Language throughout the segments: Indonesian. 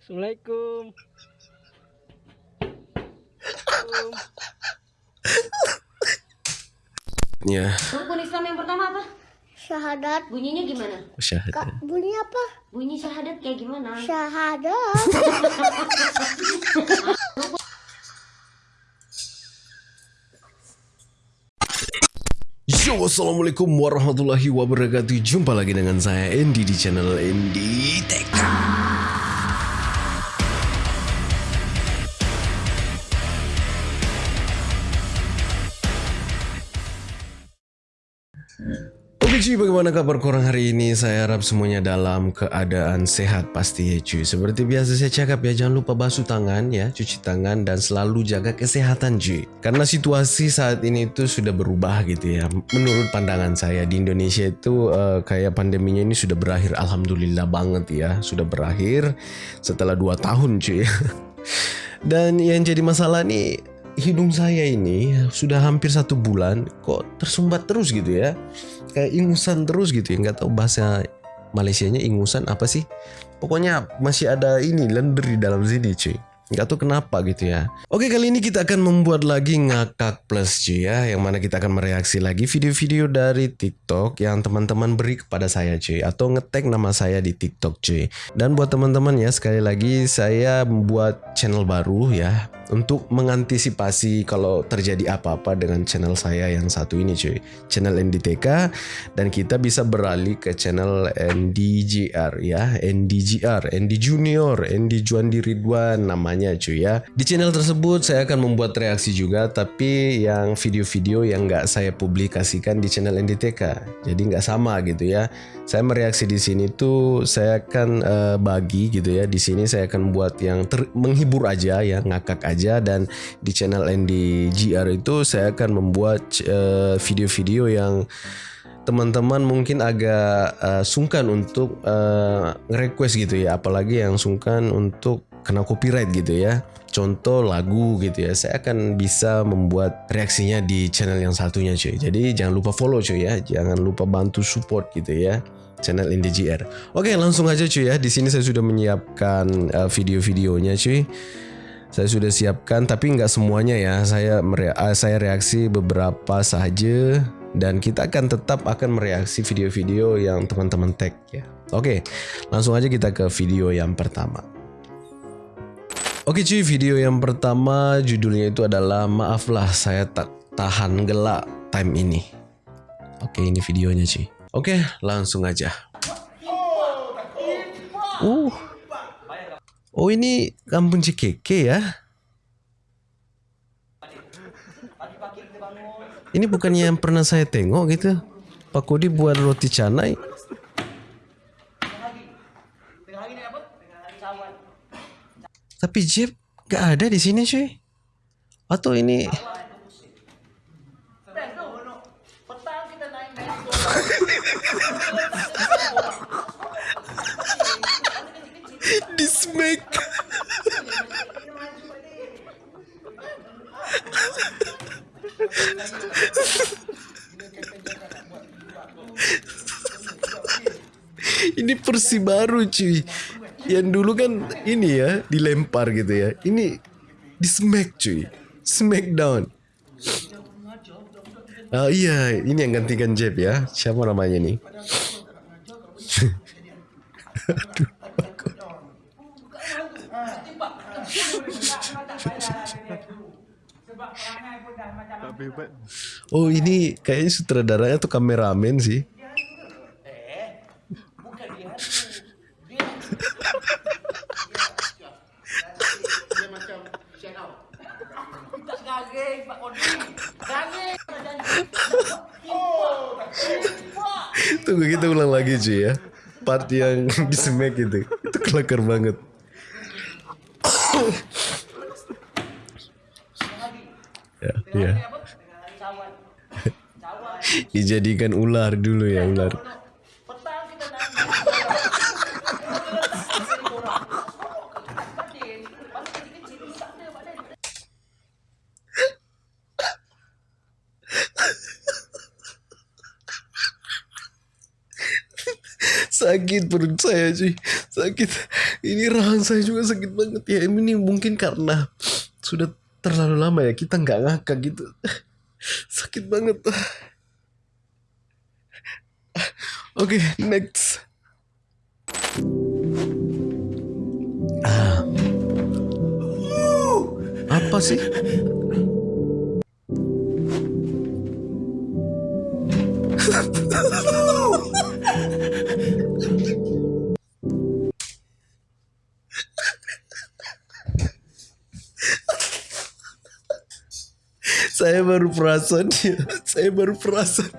Assalamualaikum. Ya, Rukun Islam yang pertama apa? Syahadat. Bunyinya gimana? syahadat. Kak, bunyi apa? Bunyi syahadat kayak gimana? Syahadat. Yo, assalamualaikum warahmatullahi wabarakatuh. Jumpa lagi dengan saya Andy di channel Andy Tech. Cuy, bagaimana kabar korang hari ini? Saya harap semuanya dalam keadaan sehat pasti ya cuy. Seperti biasa saya cakap ya, jangan lupa basuh tangan ya, cuci tangan dan selalu jaga kesehatan cuy. Karena situasi saat ini itu sudah berubah gitu ya. Menurut pandangan saya di Indonesia itu eh, kayak pandeminya ini sudah berakhir. Alhamdulillah banget ya, sudah berakhir setelah 2 tahun cuy. Dan yang jadi masalah nih hidung saya ini sudah hampir satu bulan kok tersumbat terus gitu ya kayak ingusan terus gitu ya. Nggak tahu bahasa Malaysianya ingusan apa sih. Pokoknya masih ada ini lender di dalam sini cuy. Nggak tahu kenapa gitu ya. Oke kali ini kita akan membuat lagi ngakak plus cuy ya. Yang mana kita akan mereaksi lagi video-video dari TikTok yang teman-teman beri kepada saya cuy. Atau ngetek nama saya di TikTok cuy. Dan buat teman-teman ya sekali lagi saya membuat channel baru ya untuk mengantisipasi kalau terjadi apa-apa dengan channel saya yang satu ini cuy. Channel NDTK dan kita bisa beralih ke channel NDGR ya. NDGR ND Junior ND Juandi Ridwan namanya cuy ya. Di channel tersebut saya akan membuat reaksi juga tapi yang video-video yang nggak saya publikasikan di channel NDTK jadi nggak sama gitu ya. Saya mereaksi di sini tuh saya akan eh, bagi gitu ya. Di sini saya akan buat yang ter- menghibur aja ya ngakak aja. Dan di channel NDGR itu saya akan membuat eh, video-video yang teman-teman mungkin agak eh, sungkan untuk eh, nge-request gitu ya. Apalagi yang sungkan untuk kena copyright gitu ya contoh lagu gitu ya saya akan bisa membuat reaksinya di channel yang satunya cuy. Jadi jangan lupa follow cuy ya. Jangan lupa bantu support gitu ya channel NDGR oke langsung aja cuy ya. Di sini saya sudah menyiapkan eh, video-videonya cuy. Saya sudah siapkan tapi nggak semuanya ya. Saya mere- eh, saya reaksi beberapa saja dan kita akan tetap akan mereaksi video-video yang teman-teman tag ya. Oke langsung aja kita ke video yang pertama Oke cuy, video yang pertama judulnya itu adalah Maaflah saya tak tahan gelak time ini. Oke, ini videonya cuy. Oke, langsung aja. Uh. Oh, ini kampung Cikeke ya. Ini bukannya yang pernah saya tengok gitu. Pak Kodi buat roti canai. Tapi Jeep gak ada di sini cuy. Atau ini di ini versi baru cuy. Yang dulu kan ini ya dilempar gitu ya. Ini di smack cuy. Smackdown. Ah iya, ini yang gantikan Jeb ya. Siapa namanya nih? Aduh, aku. Oh ini kayaknya sutradaranya tuh kameramen sih. Tunggu kita ulang lagi cuy ya. Part yang di smack itu. Itu kelakar banget. ya, ya. Dijadikan ular dulu ya ular. Sakit perut saya cuy. Sakit. Ini rahang saya juga sakit banget ya. Ini mungkin karena sudah terlalu lama ya kita nggak ngakak gitu. Sakit banget. Oke next. Ah. Apa sih saya baru perasan ya saya baru perasan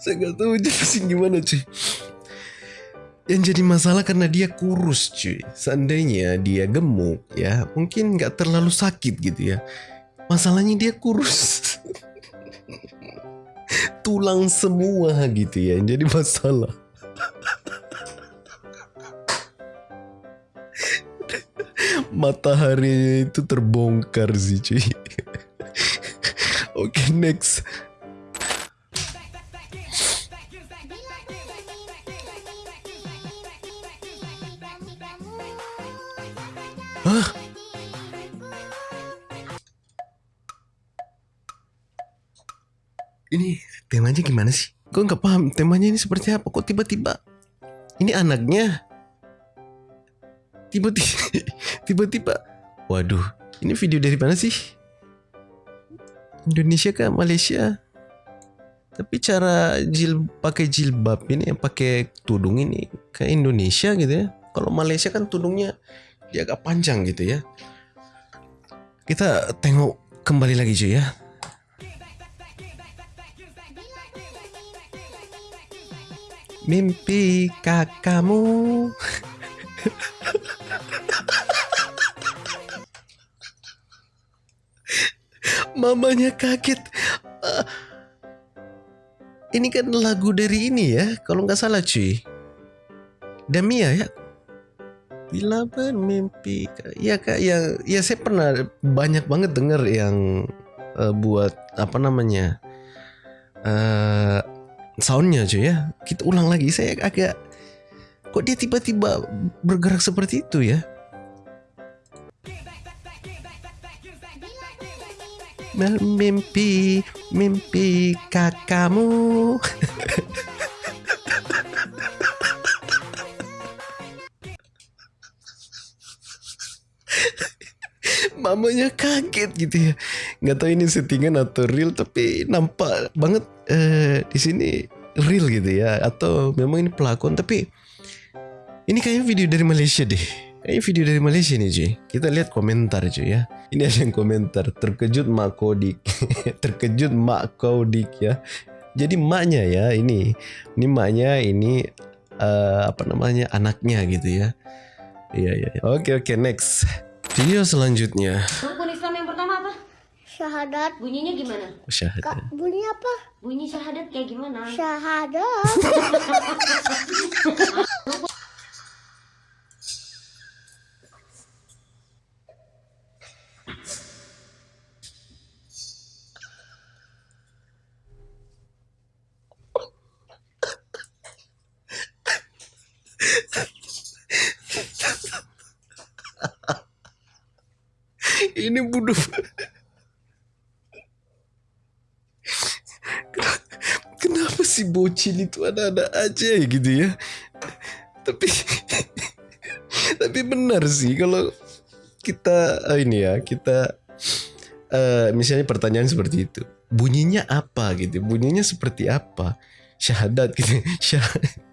saya nggak tahu jelasin gimana cuy yang jadi masalah karena dia kurus cuy. Seandainya dia gemuk ya mungkin nggak terlalu sakit gitu ya. Masalahnya dia kurus. Tulang semua gitu ya yang jadi masalah. Matahari itu terbongkar sih cuy. Oke next Ini temanya gimana sih? Gue nggak paham temanya ini seperti apa. Kok tiba-tiba ini anaknya tiba-tiba tiba-tiba waduh ini video dari mana sih Indonesia kah Malaysia tapi cara jil pakai jilbab ini pakai tudung ini kayak Indonesia gitu ya kalau Malaysia kan tudungnya dia agak panjang gitu ya. Kita tengok kembali lagi cuy ya. Mimpi kakakmu. Mamanya kaget. Ah, ini kan lagu dari ini ya kalau nggak salah cuy Damia ya Bila bermimpi ya kak ya ya saya pernah banyak banget denger yang eh, buat apa namanya eh soundnya cuy ya. Kita ulang lagi saya agak kok dia tiba-tiba bergerak seperti itu ya? Bermimpi mimpi kakakmu mamanya kaget gitu ya. Nggak tahu ini settingan atau real tapi nampak banget eh, di sini real gitu ya. Atau memang ini pelakon tapi ini kayaknya video dari Malaysia deh. Kayaknya video dari Malaysia nih cuy. Kita lihat komentar cuy ya. Ini ada yang komentar terkejut mak kodik. Terkejut mak kodik ya. Jadi maknya ya ini. Ini maknya ini eh, apa namanya anaknya gitu ya. Iya iya iya. oke oke next video selanjutnya Rukun Islam yang pertama apa? Syahadat. Bunyinya gimana? syahadat Kak, bunyi apa? Bunyi syahadat kayak gimana? Syahadat. ini bodoh. Kenapa si bocil itu ada-ada aja ya gitu ya? Tapi tapi benar sih kalau kita eh, ini ya kita eh, misalnya pertanyaan seperti itu. Bunyinya apa gitu? Bunyinya seperti apa? Syahadat gitu. Syah-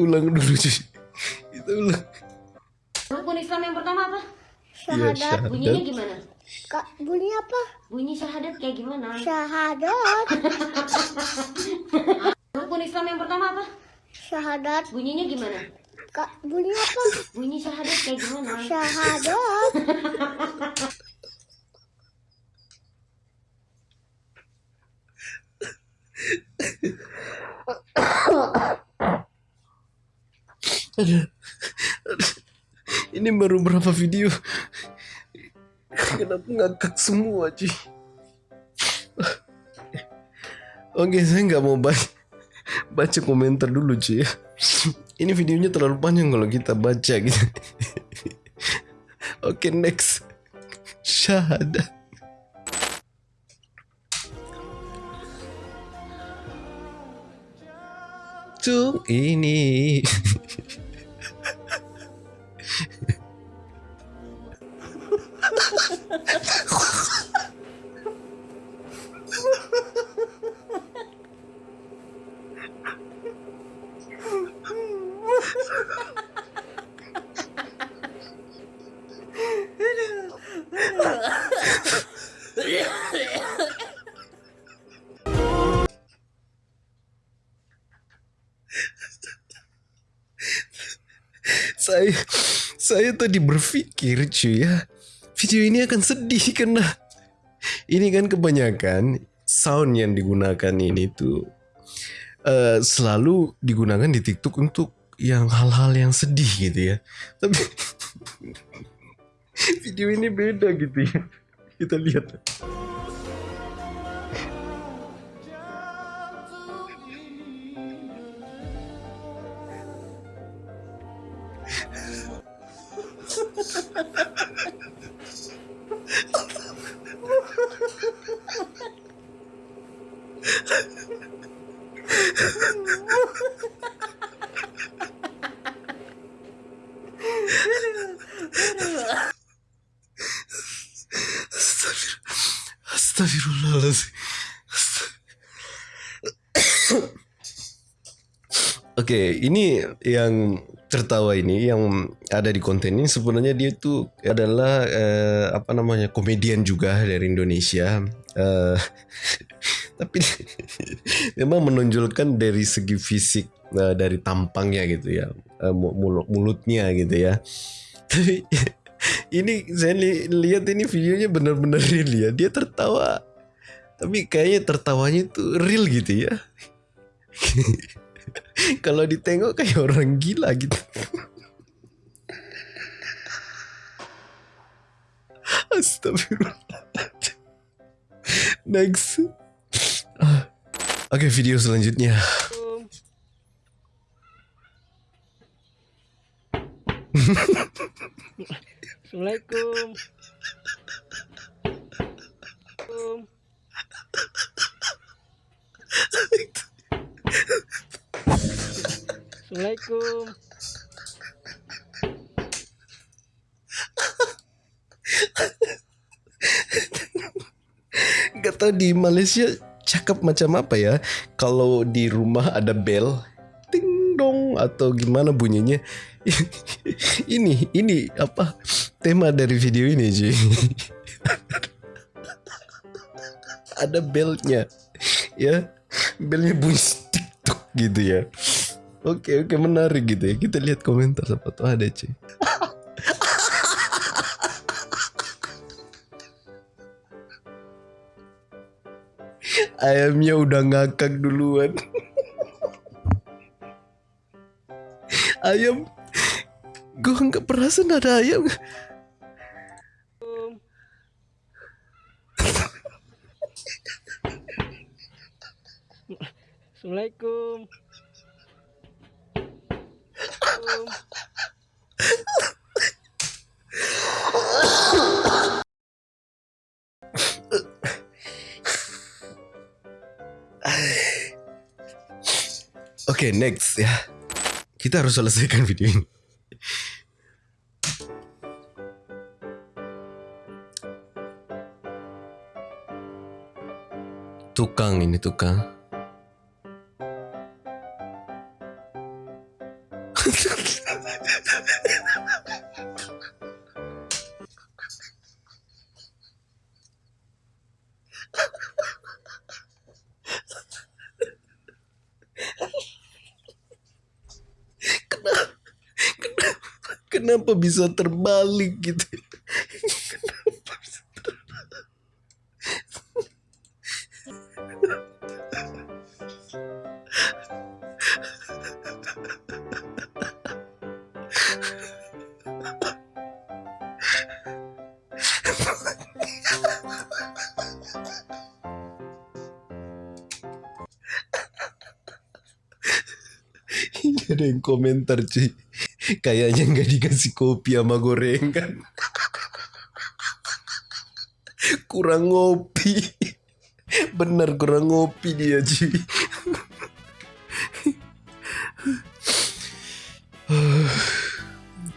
ulang dulu cuy kita ulang Rukun Islam yang pertama apa? Syahadat. syahadat. Bunyinya gimana? Kak, bunyi apa? Bunyi syahadat kayak gimana? Syahadat. Rukun Islam yang pertama apa? Syahadat. Bunyinya gimana? Kak, bunyi apa? Bunyi syahadat kayak gimana? Syahadat. Aduh. Ini baru berapa video? Kenapa ngakak semua cuy? Oke, saya nggak mau baca, baca komentar dulu ya. Ini videonya terlalu panjang kalau kita baca gitu. Oke, next. Syahadat. Tung ini. Saya tadi berpikir cuy ya. Video ini akan sedih karena ini kan kebanyakan sound yang digunakan ini tuh eh, selalu digunakan di TikTok untuk yang hal-hal yang sedih gitu ya. Tapi video ini beda gitu ya. Kita lihat Oke, ini yang tertawa ini yang ada di konten ini sebenarnya dia tuh adalah eh, apa namanya komedian juga dari Indonesia. Eh, tapi memang menonjolkan dari segi fisik eh, dari tampangnya gitu ya, eh, mu- mulut mulutnya gitu ya. Tapi ini saya li- lihat ini videonya benar-benar real ya. Dia tertawa. Tapi kayaknya tertawanya itu real gitu ya. Kalau ditengok kayak orang gila gitu. Astagfirullah. Next. Ah. Oke, video selanjutnya. Assalamualaikum. Assalamualaikum. Gak tau di Malaysia cakap macam apa ya. Kalau di rumah ada bel, ting dong atau gimana bunyinya. ini ini apa tema dari video ini cuy. ada belnya ya belnya bunyi tiktok gitu ya oke oke menarik gitu ya. Kita lihat komentar siapa tuh. Ada cuy. Ayamnya udah ngakak duluan. Ayam. Gue nggak perasan ada ayam Oke, next ya. Kita harus selesaikan video ini. Tukang ini tukang. Kenapa bisa terbalik gitu? Kenapa bisa terbalik? Ada yang komentar cuy Kayaknya nggak dikasih kopi sama gorengan. Kurang ngopi. Bener kurang ngopi dia cuy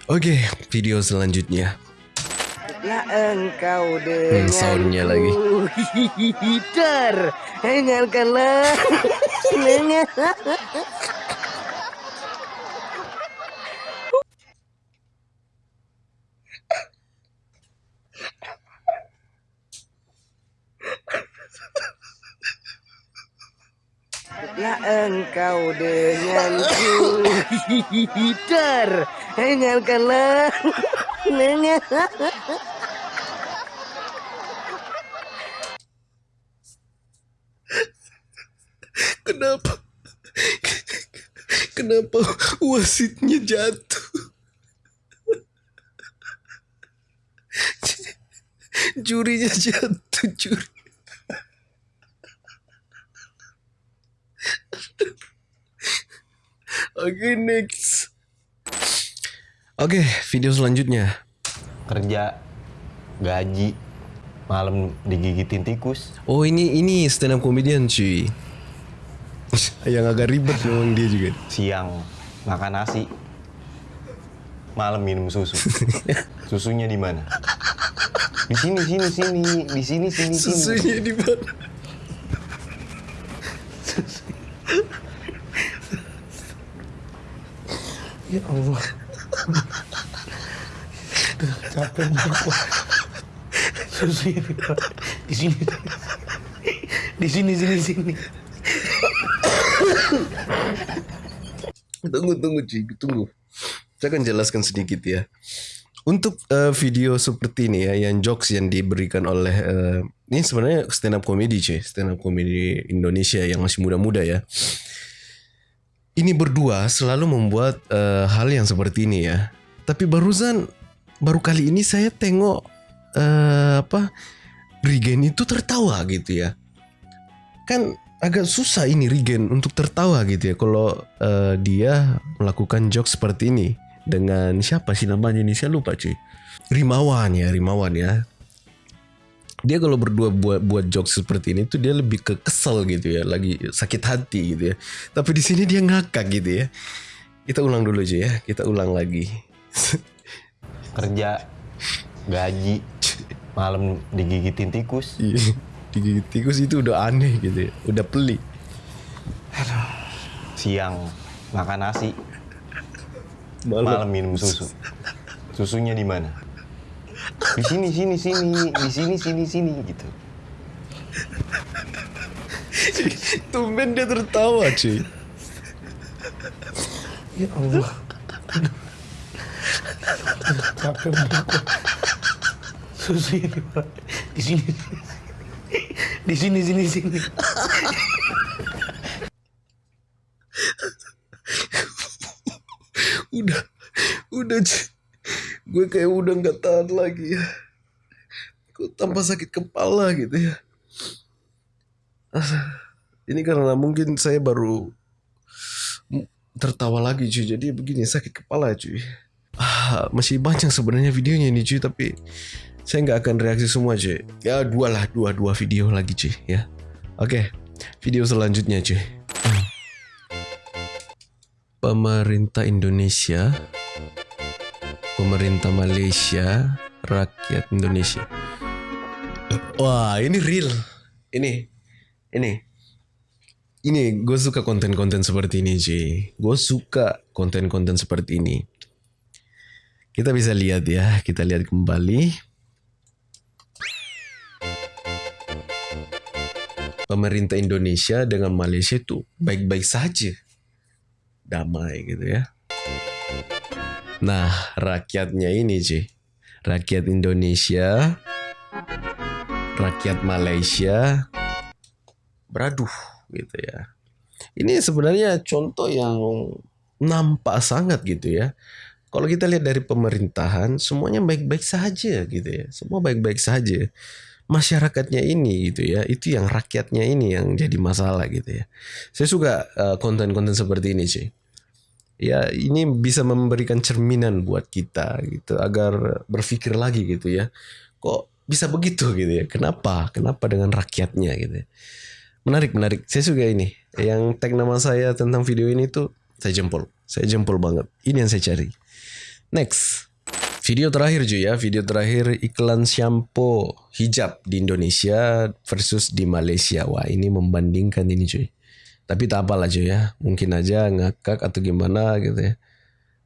Oke video selanjutnya. Lah engkau dengan soundnya lagi. Dengarkanlah engkau denganku Hider Dengarkanlah. Dengar Kenapa? Kenapa wasitnya jatuh? Jurinya jatuh juri Oke next. Oke video selanjutnya. Kerja gaji malam digigitin tikus. Oh ini ini stand up comedian cuy. Yang agak ribet memang dia juga. Siang makan nasi. Malam minum susu. Susunya di mana? Di sini sini sini. Di sini sini sini. Susunya di mana Ya Allah. Duh, capek banget. Susu Pak. di sini. Di sini sini sini. Tunggu, tunggu, cuy, tunggu. Saya akan jelaskan sedikit ya. Untuk eh, video seperti ini ya, yang jokes yang diberikan oleh eh, ini sebenarnya stand up comedy cuy, stand up comedy Indonesia yang masih muda-muda ya. Ini berdua selalu membuat eh, hal yang seperti ini ya. Tapi barusan baru kali ini saya tengok eh, apa Regen itu tertawa gitu ya. Kan agak susah ini Regen untuk tertawa gitu ya kalau eh, dia melakukan jokes seperti ini dengan siapa sih namanya ini saya lupa cuy Rimawan ya Rimawan ya dia kalau berdua buat buat jokes seperti ini tuh dia lebih ke kesel gitu ya lagi sakit hati gitu ya. Tapi di sini dia ngakak gitu ya. Kita ulang dulu cuy ya kita ulang lagi. Kerja gaji malam digigitin tikus. Iya, digigit tikus itu udah aneh gitu ya udah pelik. Siang makan nasi. Malam, malam minum susu. Susunya di mana di sini sini sini di sini sini sini gitu tumben dia tertawa cuy Ya Allah. Capek banget. Susu ini Pak. di sini. Di sini sini sini. udah udah cuy. Gue kayak udah nggak tahan lagi ya. Kok tambah sakit kepala gitu ya. Ah, ini karena mungkin saya baru tertawa lagi cuy. Jadi begini sakit kepala cuy. Ah, masih banyak sebenarnya videonya ini cuy. Tapi saya nggak akan reaksi semua cuy. Ya dua lah dua dua video lagi cuy ya. Oke video selanjutnya cuy. Pemerintah Indonesia pemerintah Malaysia rakyat Indonesia. Wah ini real. Ini ini. Ini gue suka konten-konten seperti ini cuy gue suka konten-konten seperti ini. Kita bisa lihat ya kita lihat kembali. Pemerintah Indonesia dengan Malaysia itu baik-baik saja. Damai gitu ya Nah, rakyatnya ini cuy. Rakyat Indonesia, rakyat Malaysia, beraduh gitu ya. Ini sebenarnya contoh yang nampak sangat gitu ya. Kalau kita lihat dari pemerintahan, semuanya baik-baik saja gitu ya. Semua baik-baik saja. Masyarakatnya ini gitu ya, itu yang rakyatnya ini yang jadi masalah gitu ya. Saya suka uh, konten-konten seperti ini sih. Ya ini bisa memberikan cerminan buat kita gitu agar berpikir lagi gitu ya. Kok bisa begitu gitu ya? Kenapa? Kenapa dengan rakyatnya gitu? ya. Menarik, menarik. Saya suka ini. Yang tag nama saya tentang video ini tuh saya jempol. Saya jempol banget. Ini yang saya cari. Next. Video terakhir cuy ya, video terakhir iklan shampoo hijab di Indonesia versus di Malaysia. Wah ini membandingkan ini cuy. Tapi tak apalah cuy ya, mungkin aja ngakak atau gimana gitu ya.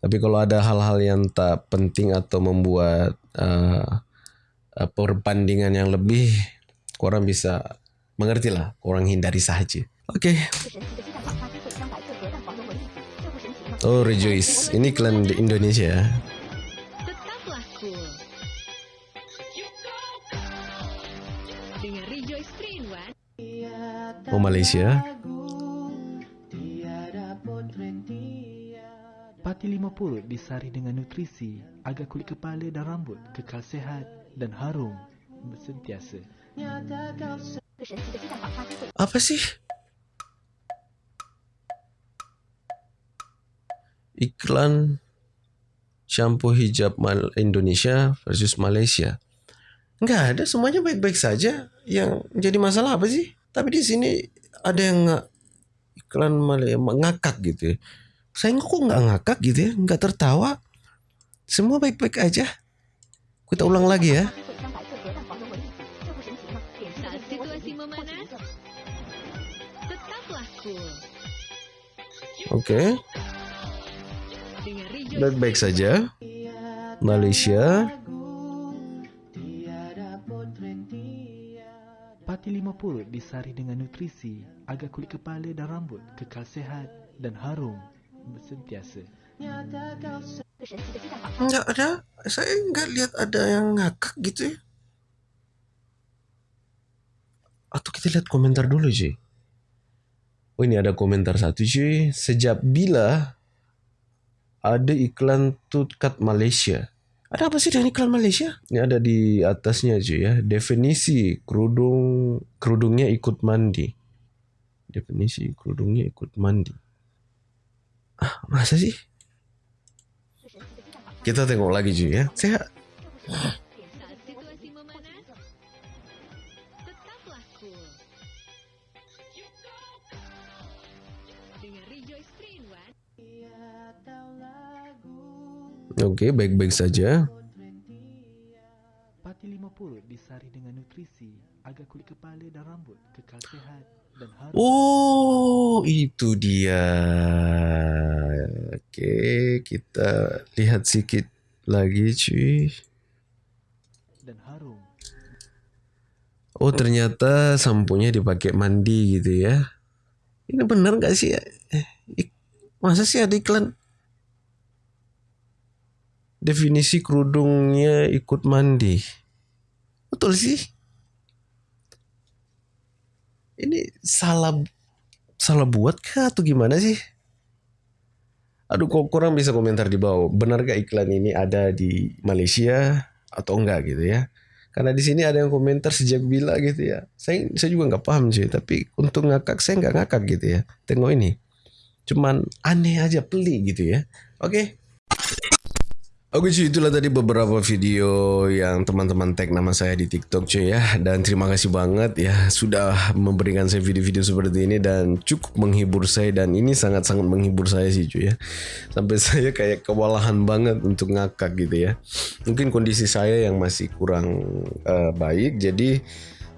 Tapi kalau ada hal-hal yang tak penting atau membuat uh, uh, perbandingan yang lebih, kurang bisa mengerti lah, kurang hindari saja. Oke. Oh Rejoice, ini iklan di Indonesia ya. Tetaplah 50 disari dengan nutrisi agar kulit kepala dan rambut kekal sehat dan harum sentiasa. Apa sih? Iklan shampoo hijab Mal Indonesia versus Malaysia. Enggak ada, semuanya baik-baik saja. Yang jadi masalah apa sih? Tapi di sini ada yang iklan Malaysia ngakak gitu ya. Saya kok nggak ngakak gitu ya, nggak tertawa. Semua baik-baik aja. Kita ulang lagi ya. Oke, Rejoice baik-baik saja. Malaysia, Pati 50 disari dengan nutrisi agar kulit kepala dan rambut kekal sehat dan harum sentiasa. Enggak ada. Saya enggak lihat ada yang ngakak gitu ya. Atau kita lihat komentar dulu cuy. Oh ini ada komentar satu cuy. Sejak bila ada iklan Tutkat Malaysia. Ada apa sih dengan iklan Malaysia? Ini ada di atasnya cuy ya. Definisi kerudung kerudungnya ikut mandi. Definisi kerudungnya ikut mandi. Ah, masa sih? Kita tengok lagi cuy ya. Saya Saat situasi memanas, tetaplah cool. Dengan Rejoice 3 in 1. Oke, baik-baik saja. Pati 50 disari dengan nutrisi agar kulit kepala dan rambut kekal sehat Oh, itu dia. Oke, kita lihat sedikit lagi cuy. dan harum Oh, ternyata sampunya dipakai mandi gitu ya. Ini benar nggak sih? Ik- Masa sih ada iklan? Definisi kerudungnya ikut mandi. Betul sih? Ini salah salah buat kah atau gimana sih? Aduh, kok kurang bisa komentar di bawah. Benarkah iklan ini ada di Malaysia atau enggak gitu ya? Karena di sini ada yang komentar sejak bila gitu ya. Saya saya juga nggak paham cuy. Tapi untuk ngakak saya nggak ngakak gitu ya. Tengok ini. Cuman aneh aja pelik gitu ya. Oke. Oke cuy itulah tadi beberapa video yang teman-teman tag nama saya di TikTok cuy ya. Dan terima kasih banget ya sudah memberikan saya video-video seperti ini dan cukup menghibur saya. Dan ini sangat-sangat menghibur saya sih cuy ya. Sampai saya kayak kewalahan banget untuk ngakak gitu ya. Mungkin kondisi saya yang masih kurang eh, baik. Jadi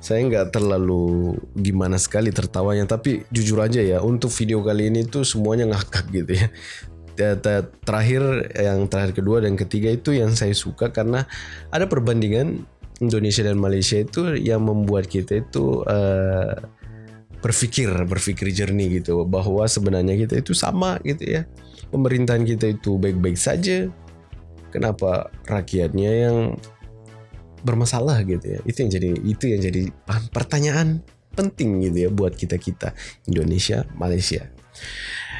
saya nggak terlalu gimana sekali tertawanya. Tapi jujur aja ya untuk video kali ini tuh semuanya ngakak gitu ya terakhir yang terakhir kedua dan ketiga itu yang saya suka karena ada perbandingan Indonesia dan Malaysia itu yang membuat kita itu eh, berpikir berpikir jernih gitu bahwa sebenarnya kita itu sama gitu ya pemerintahan kita itu baik-baik saja kenapa rakyatnya yang bermasalah gitu ya. Itu yang jadi itu yang jadi pertanyaan penting gitu ya buat kita-kita Indonesia, Malaysia.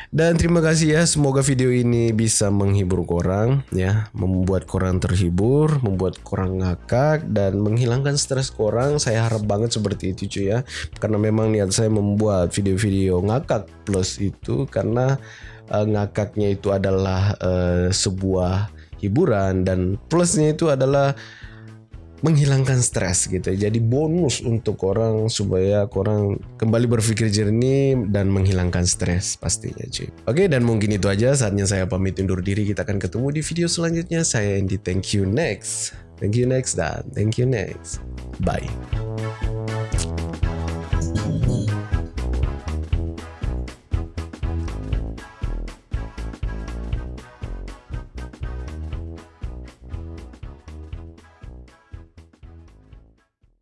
Dan terima kasih ya, semoga video ini bisa menghibur korang ya, membuat korang terhibur, membuat korang ngakak dan menghilangkan stres korang. Saya harap banget seperti itu cuy ya. Karena memang niat saya membuat video-video ngakak plus itu karena uh, ngakaknya itu adalah uh, sebuah hiburan dan plusnya itu adalah menghilangkan stres gitu. Jadi bonus untuk orang supaya orang kembali berpikir jernih dan menghilangkan stres pastinya cuy. Oke dan mungkin itu aja saatnya saya pamit undur diri. Kita akan ketemu di video selanjutnya. Saya Andy. Thank you next. Thank you next dan thank you next. Bye.